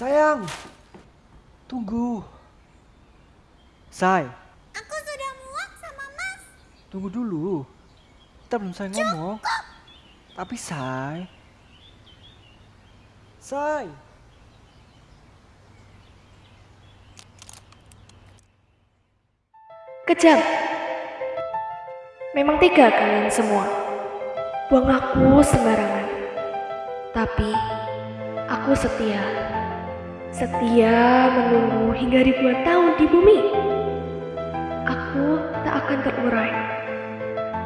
Sayang, tunggu. Say, Aku sudah muak sama Mas. tunggu dulu. Kita belum selesai ngomong. Tapi Say, Say, Kejam. Memang tiga kalian semua. Buang aku sembarangan. Tapi aku setia. Setia menunggu hingga ribuan tahun di bumi. Aku tak akan terurai.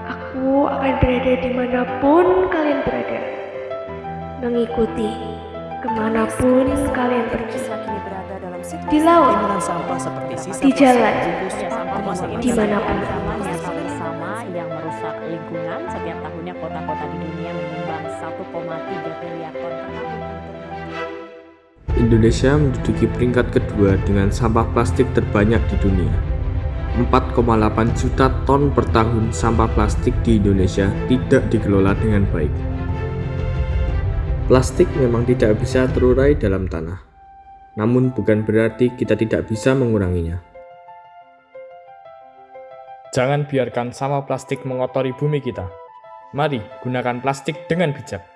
Aku akan berada di mana pun kalian berada. Mengikuti ke mana pun kalian pergi. Di laut, Timbunan sampah seperti sisa di jalan, di mana pun. sama yang merusak lingkungan setiap tahunnya kota-kota di dunia Indonesia menduduki peringkat kedua dengan sampah plastik terbanyak di dunia. 4,8 juta ton per tahun sampah plastik di Indonesia tidak dikelola dengan baik. Plastik memang tidak bisa terurai dalam tanah, namun bukan berarti kita tidak bisa menguranginya. Jangan biarkan sampah plastik mengotori bumi kita. Mari gunakan plastik dengan bijak.